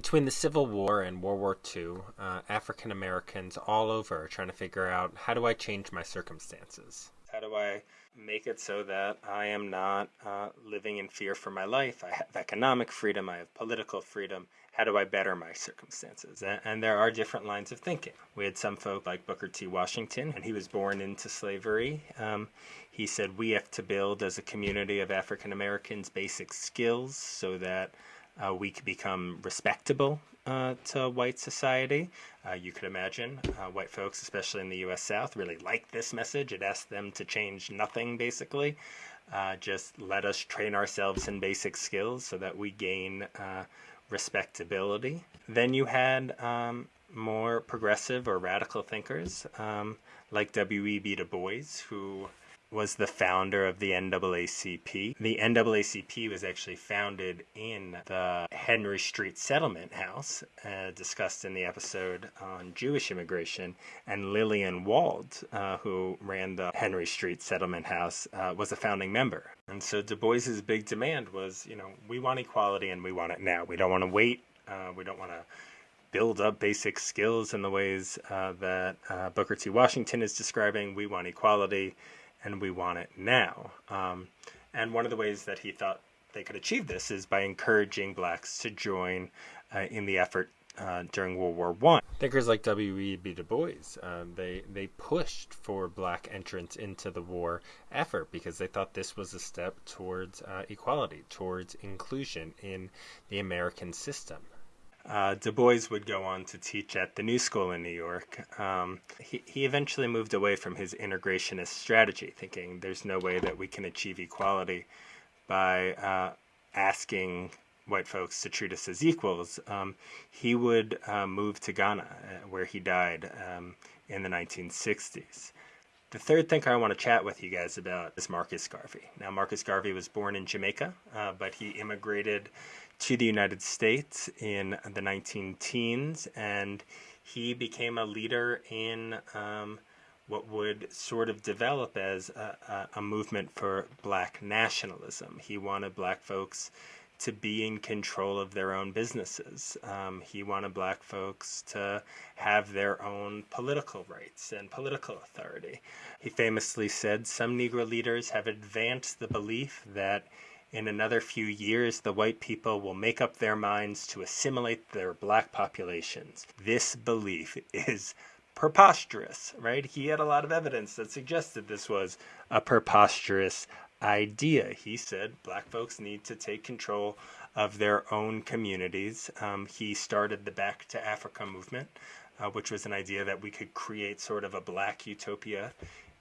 Between the Civil War and World War II, uh, African Americans all over are trying to figure out how do I change my circumstances? How do I make it so that I am not uh, living in fear for my life? I have economic freedom, I have political freedom. How do I better my circumstances? And, and there are different lines of thinking. We had some folk like Booker T. Washington, and he was born into slavery. Um, he said, We have to build as a community of African Americans basic skills so that uh, we could become respectable uh, to white society. Uh, you could imagine uh, white folks, especially in the U.S. South, really liked this message. It asked them to change nothing, basically. Uh, just let us train ourselves in basic skills so that we gain uh, respectability. Then you had um, more progressive or radical thinkers um, like W.E.B. Du Bois, who was the founder of the NAACP. The NAACP was actually founded in the Henry Street Settlement House, uh, discussed in the episode on Jewish immigration. And Lillian Wald, uh, who ran the Henry Street Settlement House, uh, was a founding member. And so Du Bois's big demand was, you know, we want equality and we want it now. We don't want to wait. Uh, we don't want to build up basic skills in the ways uh, that uh, Booker T. Washington is describing. We want equality and we want it now. Um, and one of the ways that he thought they could achieve this is by encouraging blacks to join uh, in the effort uh, during World War One. Thinkers like W.E.B. Du Bois, uh, they they pushed for black entrance into the war effort because they thought this was a step towards uh, equality, towards inclusion in the American system. Uh, du Bois would go on to teach at the New School in New York. Um, he, he eventually moved away from his integrationist strategy, thinking there's no way that we can achieve equality by uh, asking white folks to treat us as equals. Um, he would uh, move to Ghana, uh, where he died um, in the 1960s. The third thinker I want to chat with you guys about is Marcus Garvey. Now, Marcus Garvey was born in Jamaica, uh, but he immigrated to the United States in the 19 teens, and he became a leader in um, what would sort of develop as a, a, movement for black nationalism. He wanted black folks to be in control of their own businesses. Um, he wanted black folks to have their own political rights and political authority. He famously said some Negro leaders have advanced the belief that in another few years, the white people will make up their minds to assimilate their black populations. This belief is preposterous, right? He had a lot of evidence that suggested this was a preposterous idea. He said black folks need to take control of their own communities. Um, he started the Back to Africa movement, uh, which was an idea that we could create sort of a black utopia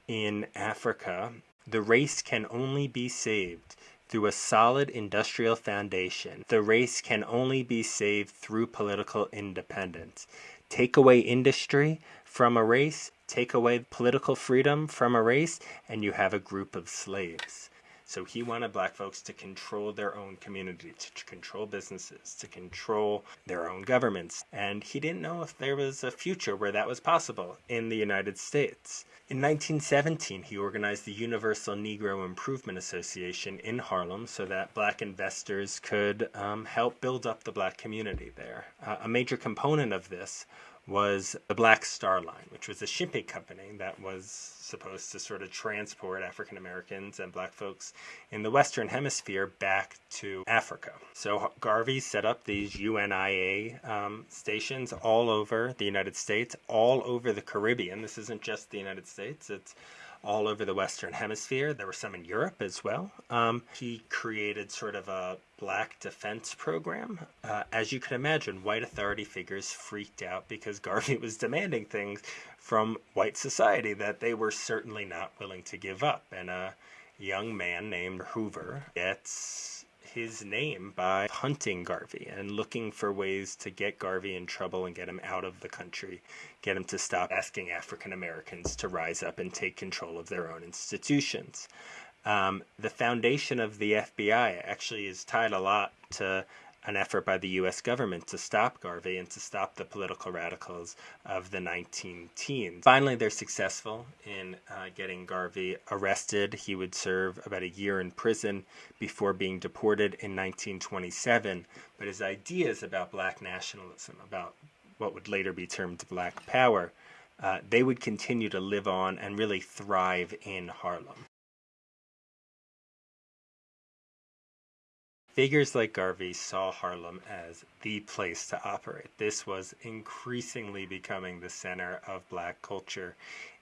in Africa. The race can only be saved through a solid industrial foundation. The race can only be saved through political independence. Take away industry from a race, take away political freedom from a race, and you have a group of slaves. So he wanted black folks to control their own community, to control businesses, to control their own governments. And he didn't know if there was a future where that was possible in the United States. In 1917, he organized the Universal Negro Improvement Association in Harlem so that black investors could um, help build up the black community there. Uh, a major component of this was the Black Star Line, which was a shipping company that was supposed to sort of transport African Americans and black folks in the Western Hemisphere back to Africa. So Garvey set up these UNIA um, stations all over the United States, all over the Caribbean. This isn't just the United States, it's all over the Western Hemisphere. There were some in Europe as well. Um, he created sort of a black defense program. Uh, as you can imagine, white authority figures freaked out because Garvey was demanding things from white society that they were certainly not willing to give up. And a young man named Hoover gets his name by hunting Garvey and looking for ways to get Garvey in trouble and get him out of the country, get him to stop asking African Americans to rise up and take control of their own institutions. Um, the foundation of the FBI actually is tied a lot to an effort by the US government to stop Garvey and to stop the political radicals of the 19 teens. Finally, they're successful in uh, getting Garvey arrested. He would serve about a year in prison before being deported in 1927. But his ideas about black nationalism, about what would later be termed black power, uh, they would continue to live on and really thrive in Harlem. Figures like Garvey saw Harlem as the place to operate. This was increasingly becoming the center of black culture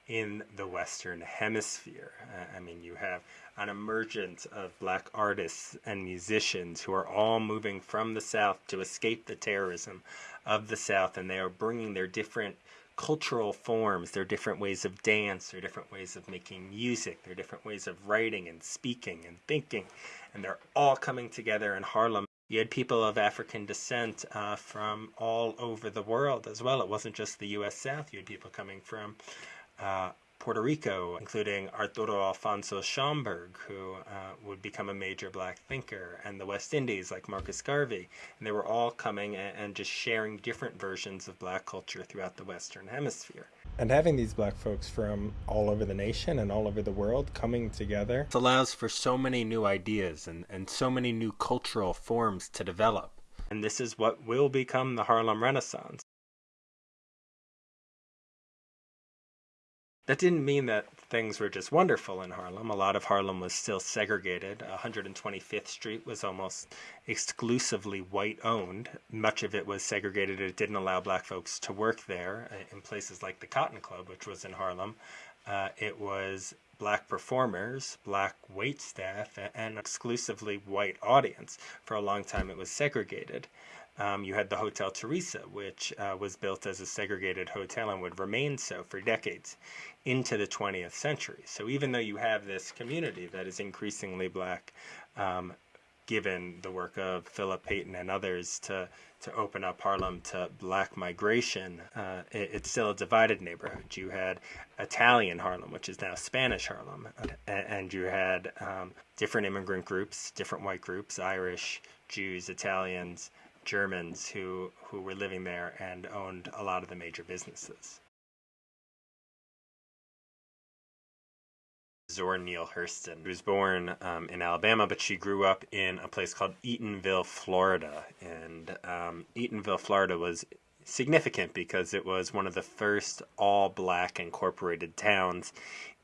in the Western Hemisphere. Uh, I mean, you have an emergence of black artists and musicians who are all moving from the South to escape the terrorism of the South, and they are bringing their different cultural forms, their different ways of dance, their different ways of making music, their different ways of writing and speaking and thinking, and they're all coming together in Harlem. You had people of African descent uh, from all over the world as well. It wasn't just the U.S. South. You had people coming from uh, Puerto Rico, including Arturo Alfonso Schomburg, who uh, would become a major black thinker, and the West Indies, like Marcus Garvey. And they were all coming and, and just sharing different versions of black culture throughout the Western Hemisphere. And having these black folks from all over the nation and all over the world coming together it allows for so many new ideas and, and so many new cultural forms to develop. And this is what will become the Harlem Renaissance. That didn't mean that things were just wonderful in Harlem. A lot of Harlem was still segregated. 125th Street was almost exclusively white owned. Much of it was segregated. It didn't allow black folks to work there uh, in places like the Cotton Club, which was in Harlem. Uh, it was black performers, black wait staff, and exclusively white audience. For a long time, it was segregated. Um, you had the Hotel Theresa, which uh, was built as a segregated hotel and would remain so for decades into the 20th century. So even though you have this community that is increasingly black, um, given the work of Philip Payton and others to to open up Harlem to black migration, uh, it, it's still a divided neighborhood. You had Italian Harlem, which is now Spanish Harlem, and, and you had um, different immigrant groups, different white groups, Irish, Jews, Italians, Germans who, who were living there and owned a lot of the major businesses. Zora Neale Hurston, was born um, in Alabama, but she grew up in a place called Eatonville, Florida. And um, Eatonville, Florida was significant because it was one of the first all black incorporated towns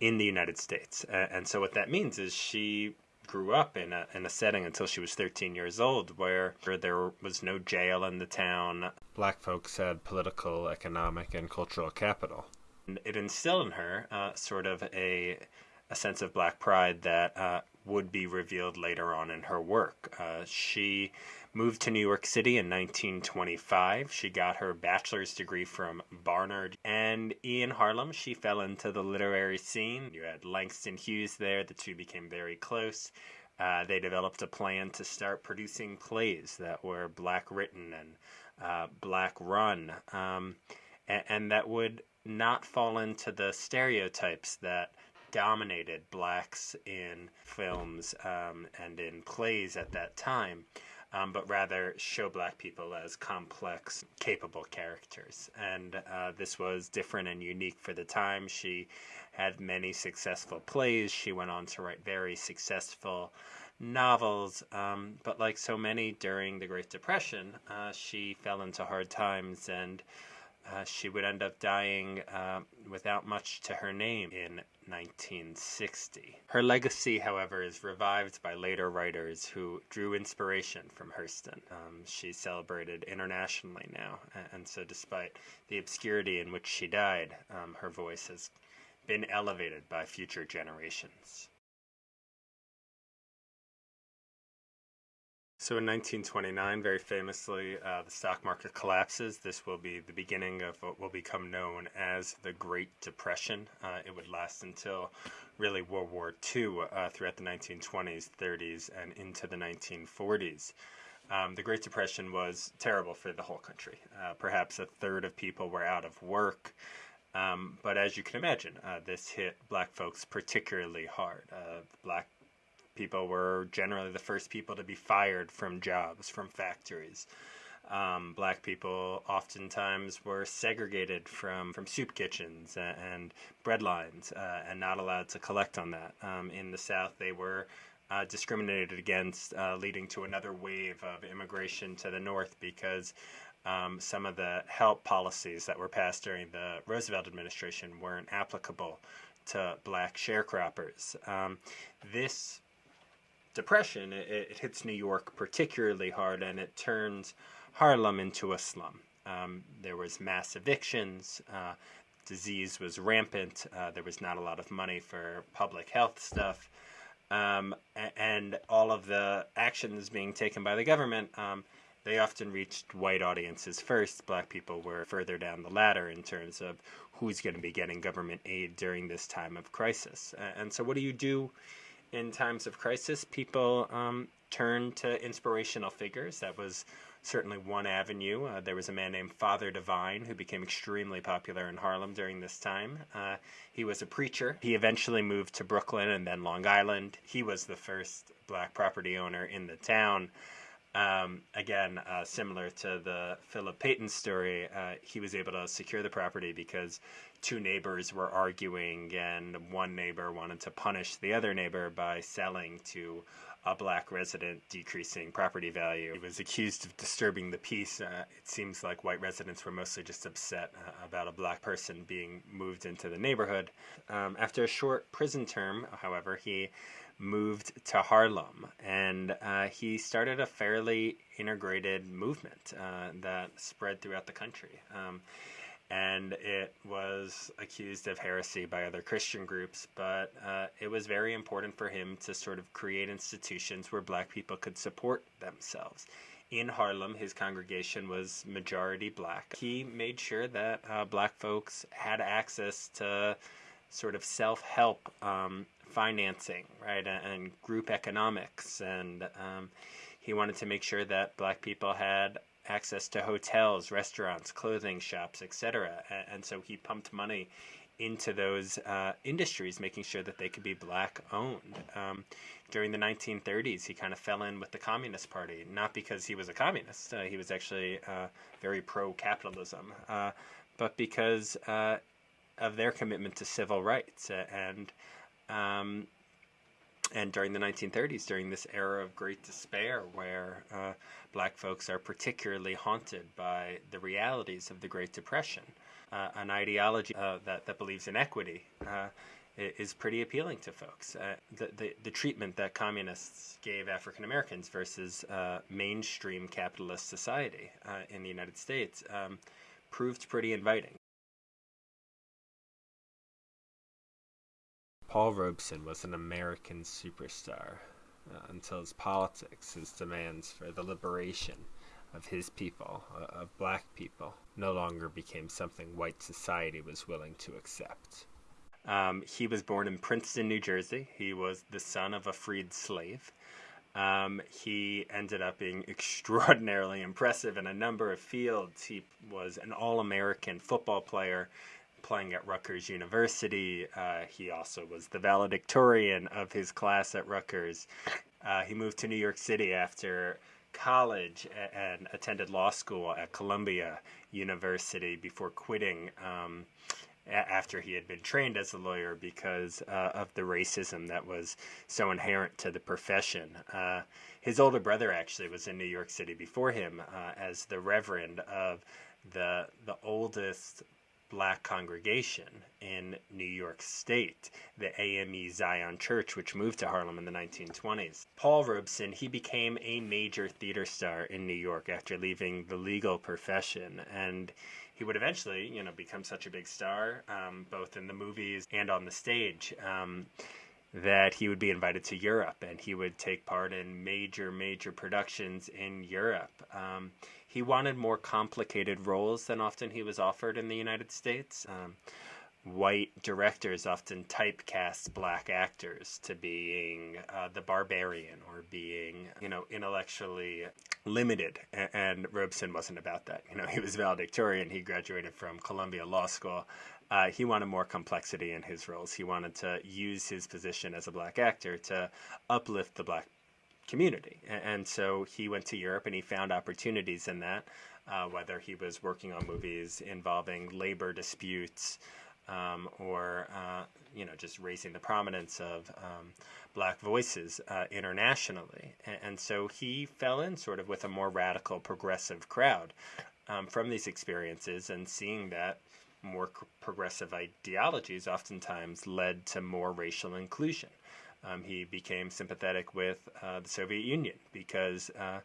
in the United States. and so, what that means is she grew up in a in a setting until she was 13 years old where, where there was no jail in the town. Black folks had political, economic, and cultural capital. And it instilled in her uh, sort of a a sense of black pride that uh, would be revealed later on in her work. Uh, she moved to New York City in 1925. She got her bachelor's degree from Barnard. And in Harlem, she fell into the literary scene. You had Langston Hughes there, the two became very close. Uh, they developed a plan to start producing plays that were black written and uh, black run, um, and, and that would not fall into the stereotypes that dominated blacks in films um, and in plays at that time um, but rather show black people as complex, capable characters. And uh, this was different and unique for the time. She had many successful plays. She went on to write very successful novels. Um, but like so many during the Great Depression, uh, she fell into hard times and uh, she would end up dying uh, without much to her name in 1960. Her legacy, however, is revived by later writers who drew inspiration from Hurston. Um, she's celebrated internationally now, and so despite the obscurity in which she died, um, her voice has been elevated by future generations. So in 1929, very famously, uh, the stock market collapses. This will be the beginning of what will become known as the Great Depression. Uh, it would last until really World War II uh, throughout the 1920s, 30s, and into the 1940s. Um, the Great Depression was terrible for the whole country. Uh, perhaps a third of people were out of work. Um, but as you can imagine, uh, this hit black folks particularly hard. Uh, black people were generally the first people to be fired from jobs, from factories. Um, black people oftentimes were segregated from, from soup kitchens and, and bread lines uh, and not allowed to collect on that. Um, in the South, they were uh, discriminated against, uh, leading to another wave of immigration to the North because um, some of the help policies that were passed during the Roosevelt administration weren't applicable to black sharecroppers. Um, this depression it, it, hits New York particularly hard, and it turns Harlem into a slum. Um, there was mass evictions. Uh, disease was rampant. Uh, there was not a lot of money for public health stuff. Um, and all of the actions being taken by the government, um, they often reached white audiences first. Black people were further down the ladder in terms of who's going to be getting government aid during this time of crisis. And so, what do you do in times of crisis? People um, turn to inspirational figures. That was certainly one avenue. Uh, there was a man named Father Divine who became extremely popular in Harlem during this time. Uh, he was a preacher. He eventually moved to Brooklyn and then Long Island. He was the first black property owner in the town. Um, again, uh, similar to the Philip Payton story, uh, he was able to secure the property because two neighbors were arguing, and one neighbor wanted to punish the other neighbor by selling to a black resident, decreasing property value. He was accused of disturbing the peace. Uh, it seems like white residents were mostly just upset uh, about a black person being moved into the neighborhood. Um, after a short prison term, however, he moved to Harlem, and uh, he started a fairly integrated movement uh, that spread throughout the country. Um, and it was accused of heresy by other Christian groups, but uh, it was very important for him to sort of create institutions where black people could support themselves. In Harlem, his congregation was majority black. He made sure that uh, black folks had access to sort of self help um, financing, right, and group economics. And um, he wanted to make sure that black people had access to hotels, restaurants, clothing shops, etc. And so he pumped money into those uh, industries, making sure that they could be black owned. Um, during the 1930s, he kind of fell in with the Communist Party, not because he was a communist, uh, he was actually uh, very pro capitalism, uh, but because uh, of their commitment to civil rights. and um, and during the 1930s, during this era of great despair, where uh, black folks are particularly haunted by the realities of the Great Depression, uh, an ideology uh, that, that believes in equity uh, is pretty appealing to folks. Uh, the, the, the, treatment that communists gave African Americans versus uh, mainstream capitalist society in the United States um, proved pretty inviting. Paul Robeson was an American superstar uh, until his politics, his demands for the liberation of his people, uh, of black people, no longer became something white society was willing to accept. Um, he was born in Princeton, New Jersey. He was the son of a freed slave. Um, he ended up being extraordinarily impressive in a number of fields. He was an All American football player playing at Rutgers University. Uh, he also was the valedictorian of his class at Rutgers. Uh, he moved to New York City after college and attended law school at Columbia University before quitting um, after he had been trained as a lawyer because uh, of the racism that was so inherent to the profession. Uh, his older brother actually was in New York City before him uh, as the reverend of the the oldest black congregation in New York State, the AME Zion Church, which moved to Harlem in the 1920s. Paul Robeson, he became a major theater star in New York after leaving the legal profession, and he would eventually, you know, become such a big star, um, both in the movies and on the stage. Um, that he would be invited to Europe and he would take part in major, major productions in Europe. Um, he wanted more complicated roles than often he was offered in the United States. Um, white directors often typecast black actors to being uh, the barbarian or being, you know, intellectually limited. And, Robeson wasn't about that. You know, he was valedictorian. He graduated from Columbia Law School. Uh, he wanted more complexity in his roles. He wanted to use his position as a black actor to uplift the black community. And, so he went to Europe and he found opportunities in that, uh, whether he was working on movies involving labor disputes um, or uh, you know just raising the prominence of um, black voices uh, internationally. And, so he fell in sort of with a more radical, progressive crowd um, from these experiences, and seeing that more progressive ideologies oftentimes led to more racial inclusion. Um, he became sympathetic with uh, the Soviet Union because uh,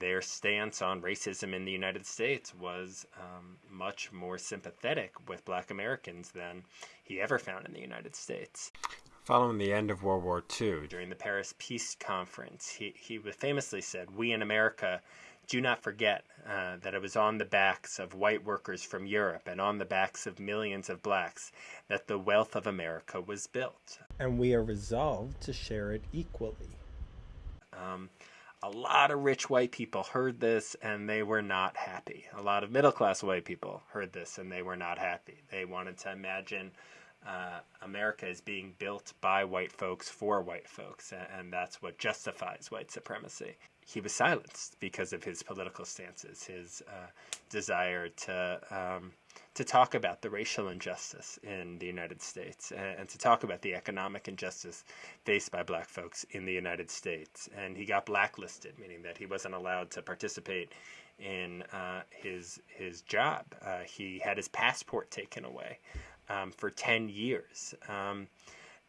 their stance on racism in the United States was um, much more sympathetic with black Americans than he ever found in the United States. Following the end of World War II, during the Paris Peace Conference, he, he famously said, We in America do not forget uh, that it was on the backs of white workers from Europe and on the backs of millions of blacks that the wealth of America was built. And we are resolved to share it equally. Um, a lot of rich white people heard this and they were not happy. A lot of middle class white people heard this and they were not happy. They wanted to imagine uh, America is being built by white folks for white folks, and that's what justifies white supremacy. He was silenced because of his political stances, his uh, desire to um, to talk about the racial injustice in the United States and, and, to talk about the economic injustice faced by black folks in the United States. And he got blacklisted, meaning that he wasn't allowed to participate in uh, his his job. Uh, he had his passport taken away um, for 10 years. Um,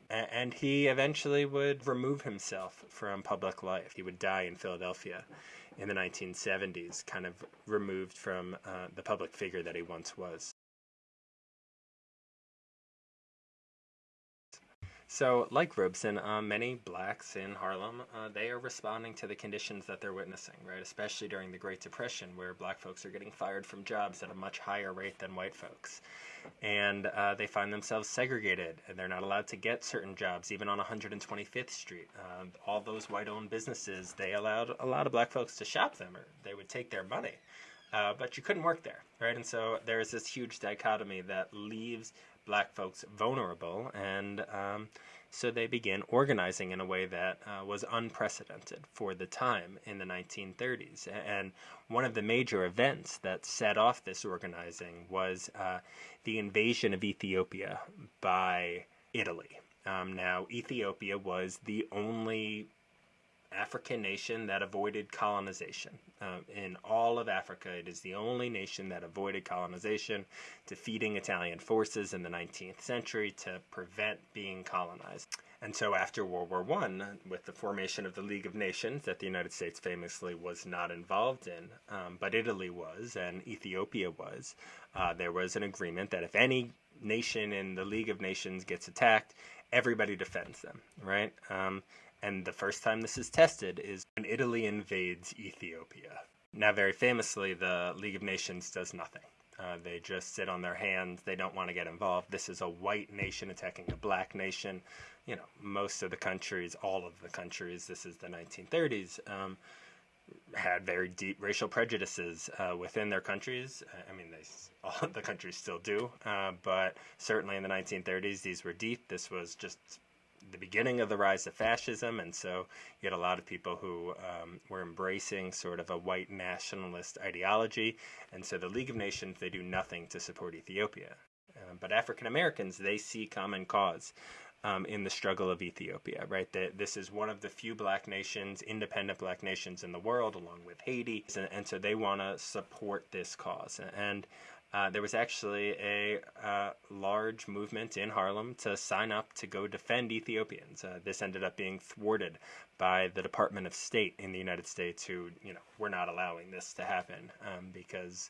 and he eventually would remove himself from public life. He would die in Philadelphia in the 1970s, kind of removed from uh, the public figure that he once was. So, like Robeson, uh, many blacks in Harlem, uh, they are responding to the conditions that they're witnessing, right? Especially during the Great Depression, where black folks are getting fired from jobs at a much higher rate than white folks. And uh, they find themselves segregated, and they're not allowed to get certain jobs, even on 125th Street. Uh, all those white owned businesses, they allowed a lot of black folks to shop them, or they would take their money. Uh, but you couldn't work there, right? And so there's this huge dichotomy that leaves black folks vulnerable, and um, so they began organizing in a way that uh, was unprecedented for the time in the 1930s. And one of the major events that set off this organizing was uh, the invasion of Ethiopia by Italy. Um, now, Ethiopia was the only African nation that avoided colonization. Uh, in all of Africa, it is the only nation that avoided colonization, defeating Italian forces in the 19th century to prevent being colonized. And so, after World War I, with the formation of the League of Nations, that the United States famously was not involved in, um, but Italy was and Ethiopia was, uh, there was an agreement that if any nation in the League of Nations gets attacked, everybody defends them, right? Um, and the first time this is tested is when Italy invades Ethiopia. Now, very famously, the League of Nations does nothing. Uh, they just sit on their hands. They don't want to get involved. This is a white nation attacking a black nation. You know, most of the countries, all of the countries, this is the 1930s, um, had very deep racial prejudices uh, within their countries. I mean, they all the countries still do, uh, but certainly in the 1930s, these were deep. This was just the beginning of the rise of fascism, and so you had a lot of people who um, were embracing sort of a white nationalist ideology, and so the League of Nations they do nothing to support Ethiopia, uh, but African Americans they see common cause. Um, in the struggle of Ethiopia, right? That this is one of the few black nations, independent black nations in the world, along with Haiti, and, and so they want to support this cause. And uh, there was actually a uh, large movement in Harlem to sign up to go defend Ethiopians. Uh, this ended up being thwarted by the Department of State in the United States, who you know were not allowing this to happen um, because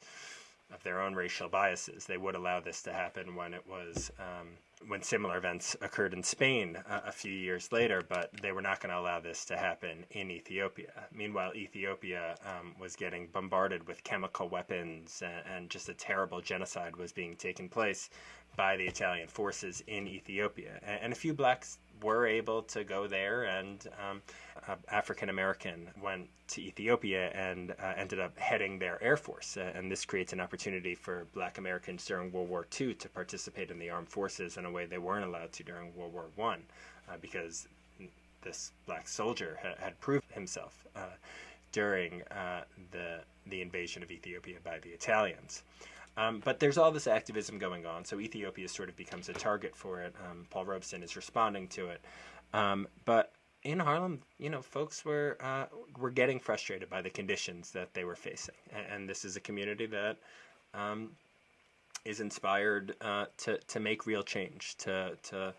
of their own racial biases. They would allow this to happen when it was um, when similar events occurred in Spain uh, a few years later, but they were not going to allow this to happen in Ethiopia. Meanwhile, Ethiopia um, was getting bombarded with chemical weapons, and, and, just a terrible genocide was being taken place by the Italian forces in Ethiopia. And a few blacks were able to go there, and um, African American went to Ethiopia and uh, ended up heading their air force. And this creates an opportunity for Black Americans during World War II to participate in the armed forces in a way they weren't allowed to during World War One, uh, because this black soldier ha- had proved himself uh, during uh, the the invasion of Ethiopia by the Italians. Um, but there's all this activism going on, so Ethiopia sort of becomes a target for it. Um, Paul Robeson is responding to it. Um, but in Harlem, you know, folks were uh, were getting frustrated by the conditions that they were facing, and, and this is a community that um, is inspired uh, to to make real change, to to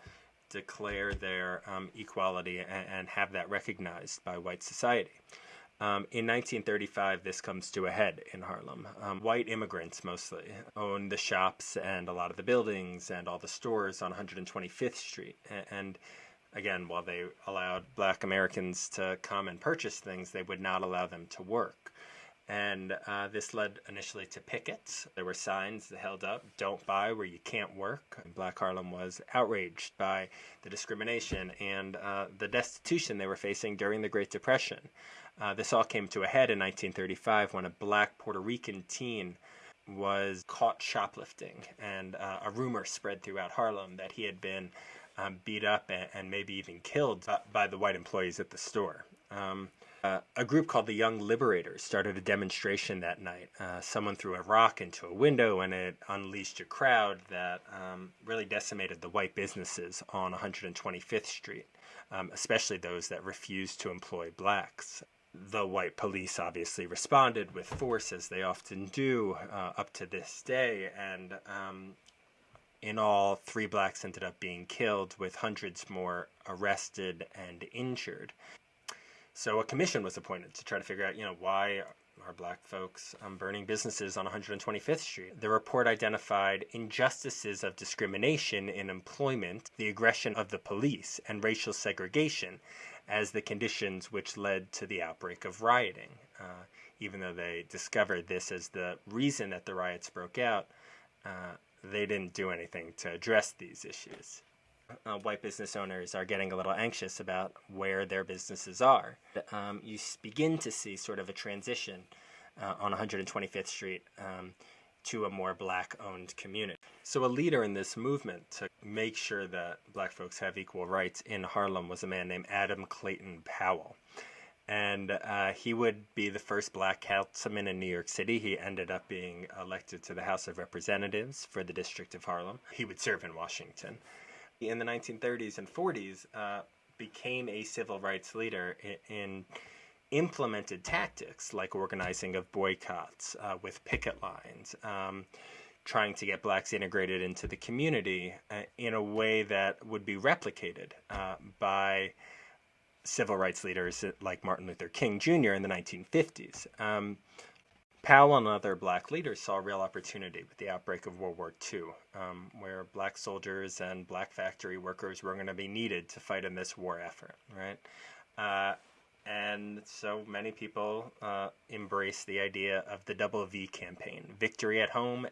declare their um, equality and, and have that recognized by white society. Um, in 1935, this comes to a head in Harlem. Um, white immigrants mostly own the shops and a lot of the buildings and all the stores on 125th Street. And again, while they allowed black Americans to come and purchase things, they would not allow them to work. And uh, this led initially to pickets. There were signs that held up, don't buy where you can't work. And Black Harlem was outraged by the discrimination and uh, the destitution they were facing during the Great Depression. Uh, this all came to a head in 1935 when a black Puerto Rican teen was caught shoplifting, and uh, a rumor spread throughout Harlem that he had been um, beat up and, and, maybe even killed by, the white employees at the store. Um, uh, a group called the Young Liberators started a demonstration that night. Uh, someone threw a rock into a window and it unleashed a crowd that um, really decimated the white businesses on 125th Street, um, especially those that refused to employ blacks the white police obviously responded with force, as they often do uh, up to this day. And um, in all, three blacks ended up being killed, with hundreds more arrested and injured. So a commission was appointed to try to figure out, you know, why are black folks um, burning businesses on 125th Street. The report identified injustices of discrimination in employment, the aggression of the police, and racial segregation as the conditions which led to the outbreak of rioting. Uh, even though they discovered this as the reason that the riots broke out, uh, they didn't do anything to address these issues. Uh, white business owners are getting a little anxious about where their businesses are. Um, you begin to see sort of a transition uh, on 125th Street um, to a more black owned community. So, a leader in this movement to make sure that black folks have equal rights in Harlem was a man named Adam Clayton Powell. And uh, he would be the first black councilman in New York City. He ended up being elected to the House of Representatives for the District of Harlem. He would serve in Washington. In the 1930s and 40s, uh, became a civil rights leader in, in implemented tactics like organizing of boycotts uh, with picket lines, um, trying to get blacks integrated into the community uh, in a way that would be replicated uh, by civil rights leaders like Martin Luther King Jr. in the 1950s. Um, Powell and other black leaders saw real opportunity with the outbreak of World War II, um, where black soldiers and black factory workers were going to be needed to fight in this war effort, right? Uh, and so many people uh, embrace the idea of the double V campaign victory at home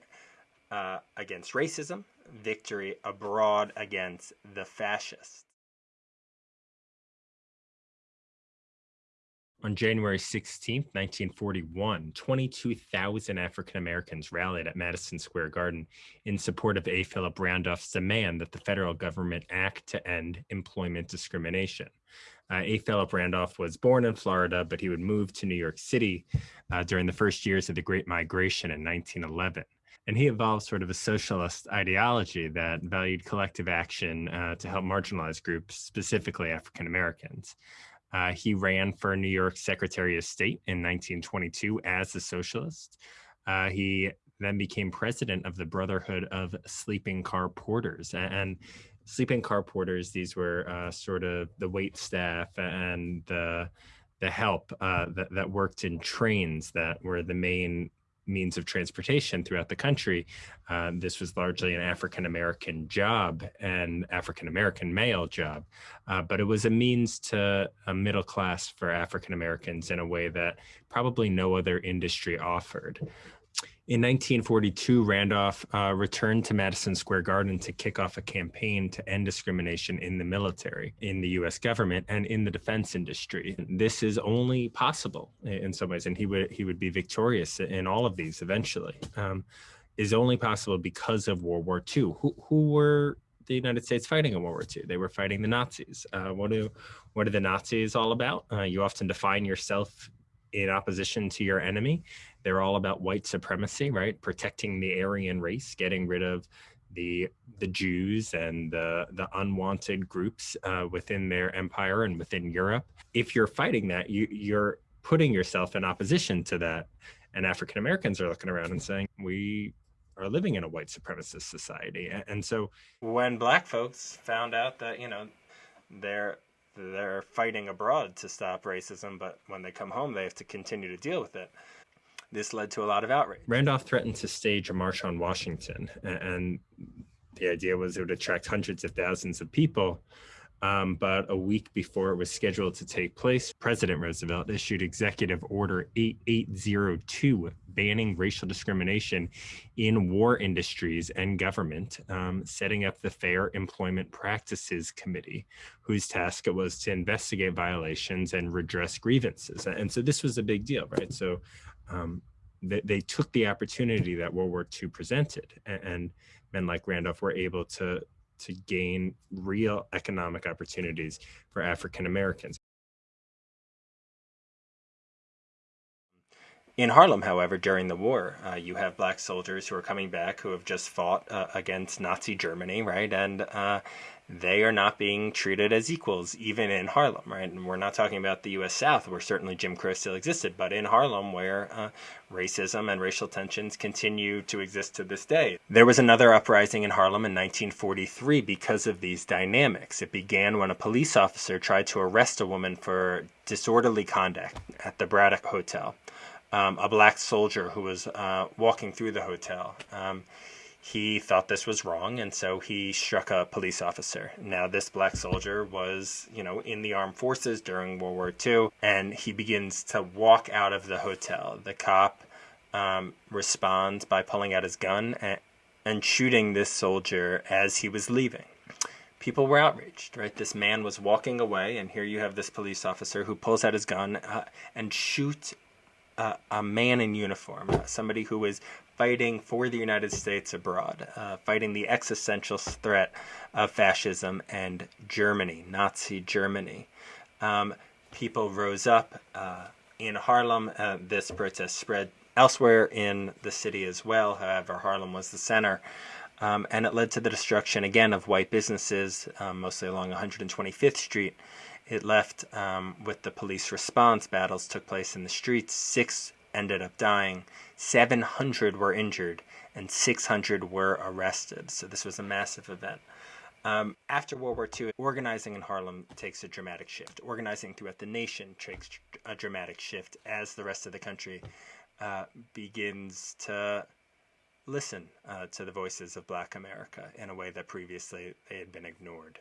uh, against racism, victory abroad against the fascists. On January 16, 1941, 22,000 African Americans rallied at Madison Square Garden in support of A. Philip Randolph's demand that the federal government act to end employment discrimination. Uh, A. Philip Randolph was born in Florida, but he would move to New York City uh, during the first years of the Great Migration in 1911. And he evolved sort of a socialist ideology that valued collective action uh, to help marginalized groups, specifically African Americans. Uh, he ran for New York Secretary of State in 1922 as a socialist. Uh, he then became president of the Brotherhood of Sleeping Car Porters. And sleeping car porters these were uh, sort of the wait staff and the the help uh, that, that worked in trains that were the main means of transportation throughout the country. Uh, this was largely an African American job and African American male job, uh, but it was a means to a middle class for African Americans in a way that probably no other industry offered. In 1942, Randolph uh, returned to Madison Square Garden to kick off a campaign to end discrimination in the military, in the US government, and in the defense industry. This is only possible in some ways, and he would he would be victorious in all of these eventually. Um, is only possible because of World War II. Who, who were the United States fighting in World War II? They were fighting the Nazis. Uh, what do what are the Nazis all about? Uh, you often define yourself in opposition to your enemy. They're all about white supremacy, right? Protecting the Aryan race, getting rid of the the Jews and the the unwanted groups uh, within their empire and within Europe. If you're fighting that, you you're putting yourself in opposition to that. And African Americans are looking around and saying, "We are living in a white supremacist society." And so, when Black folks found out that you know they're they're fighting abroad to stop racism, but when they come home, they have to continue to deal with it. This led to a lot of outrage. Randolph threatened to stage a march on Washington, and the idea was it would attract hundreds of thousands of people. Um, but a week before it was scheduled to take place, President Roosevelt issued Executive Order 8802, banning racial discrimination in war industries and government, um, setting up the Fair Employment Practices Committee, whose task it was to investigate violations and redress grievances. And so this was a big deal, right? So um, they, they, took the opportunity that World War II presented, and, and men like Randolph were able to to gain real economic opportunities for African Americans. In Harlem, however, during the war, uh, you have black soldiers who are coming back who have just fought uh, against Nazi Germany, right? And uh, they are not being treated as equals, even in Harlem, right? And we're not talking about the U.S. South, where certainly Jim Crow still existed, but in Harlem, where uh, racism and racial tensions continue to exist to this day. There was another uprising in Harlem in 1943 because of these dynamics. It began when a police officer tried to arrest a woman for disorderly conduct at the Braddock Hotel um, a black soldier who was uh, walking through the hotel. Um, he thought this was wrong, and so he struck a police officer. Now, this black soldier was, you know, in the armed forces during World War II, and he begins to walk out of the hotel. The cop um, responds by pulling out his gun and, and shooting this soldier as he was leaving people were outraged, right? This man was walking away, and here you have this police officer who pulls out his gun uh, and shoots a, a man in uniform, uh, somebody who is fighting for the United States abroad, uh, fighting the existential threat of fascism and Germany, Nazi Germany. Um, people rose up uh, in Harlem. Uh, this protest spread elsewhere in the city as well. However, Harlem was the center. Um, and it led to the destruction again of white businesses, um, mostly along 125th Street it left um, with the police response. Battles took place in the streets. Six ended up dying. 700 were injured, and 600 were arrested. So this was a massive event. Um, after World War II, organizing in Harlem takes a dramatic shift. Organizing throughout the nation takes a dramatic shift as the rest of the country uh, begins to listen uh, to the voices of Black America in a way that previously they had been ignored.